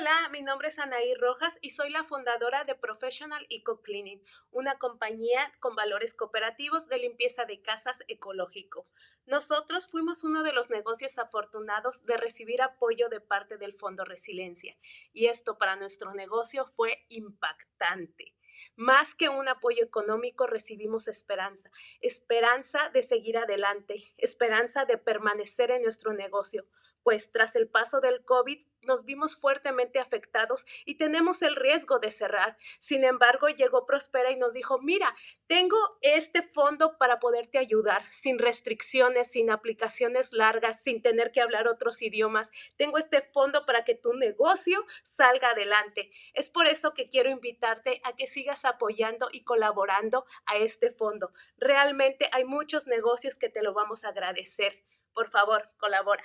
Hola, mi nombre es Anaí Rojas y soy la fundadora de Professional Eco Cleaning, una compañía con valores cooperativos de limpieza de casas ecológico. Nosotros fuimos uno de los negocios afortunados de recibir apoyo de parte del Fondo Resiliencia y esto para nuestro negocio fue impactante. Más que un apoyo económico, recibimos esperanza, esperanza de seguir adelante, esperanza de permanecer en nuestro negocio, pues tras el paso del COVID nos vimos fuertemente afectados y tenemos el riesgo de cerrar. Sin embargo, llegó Prospera y nos dijo, mira, tengo este fondo para poderte ayudar, sin restricciones, sin aplicaciones largas, sin tener que hablar otros idiomas. Tengo este fondo para que tu negocio salga adelante. Es por eso que quiero invitarte a que sigas apoyando y colaborando a este fondo. Realmente hay muchos negocios que te lo vamos a agradecer. Por favor, colabora.